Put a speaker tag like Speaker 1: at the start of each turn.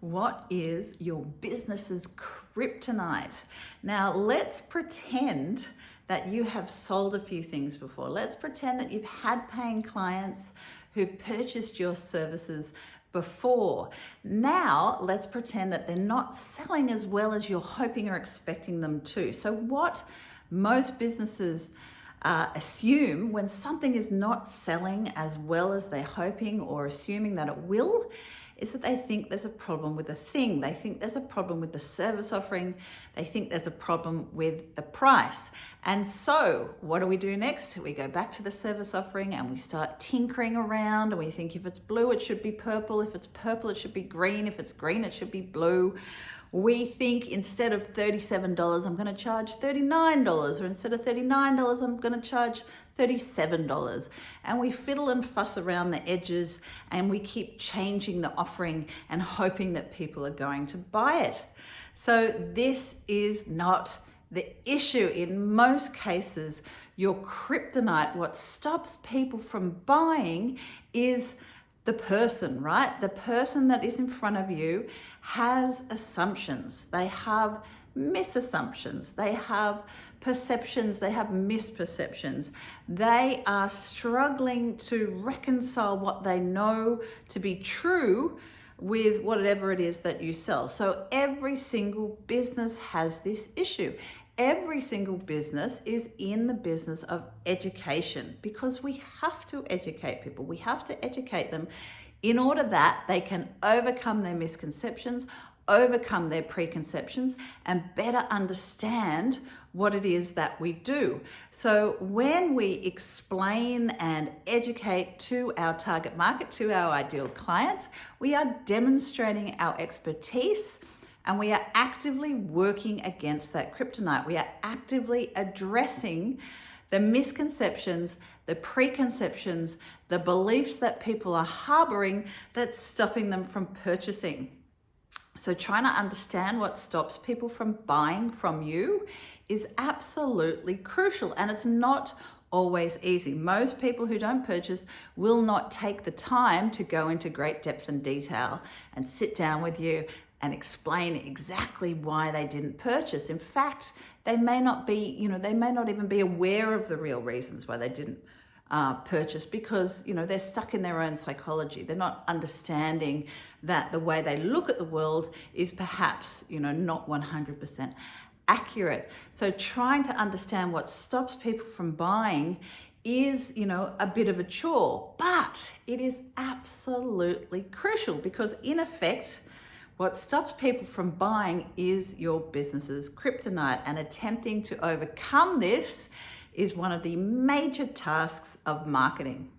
Speaker 1: what is your business's kryptonite? Now let's pretend that you have sold a few things before. Let's pretend that you've had paying clients who've purchased your services before. Now let's pretend that they're not selling as well as you're hoping or expecting them to. So what most businesses uh, assume when something is not selling as well as they're hoping or assuming that it will is that they think there's a problem with the thing. They think there's a problem with the service offering. They think there's a problem with the price. And so what do we do next? We go back to the service offering and we start tinkering around and we think if it's blue, it should be purple. If it's purple, it should be green. If it's green, it should be blue. We think instead of $37, I'm gonna charge $39 or instead of $39, I'm gonna charge $37. And we fiddle and fuss around the edges and we keep changing the offering and hoping that people are going to buy it. So this is not the issue in most cases, your kryptonite, what stops people from buying is the person, right? The person that is in front of you has assumptions. They have misassumptions. They have perceptions. They have misperceptions. They are struggling to reconcile what they know to be true with whatever it is that you sell. So every single business has this issue. Every single business is in the business of education because we have to educate people. We have to educate them in order that they can overcome their misconceptions, overcome their preconceptions and better understand what it is that we do. So when we explain and educate to our target market, to our ideal clients, we are demonstrating our expertise and we are actively working against that kryptonite. We are actively addressing the misconceptions, the preconceptions, the beliefs that people are harboring that's stopping them from purchasing. So trying to understand what stops people from buying from you is absolutely crucial and it's not always easy. Most people who don't purchase will not take the time to go into great depth and detail and sit down with you and explain exactly why they didn't purchase. In fact, they may not be, you know, they may not even be aware of the real reasons why they didn't uh, purchase because, you know, they're stuck in their own psychology. They're not understanding that the way they look at the world is perhaps, you know, not 100% accurate. So trying to understand what stops people from buying is, you know, a bit of a chore, but it is absolutely crucial because in effect, what stops people from buying is your business's kryptonite and attempting to overcome this is one of the major tasks of marketing.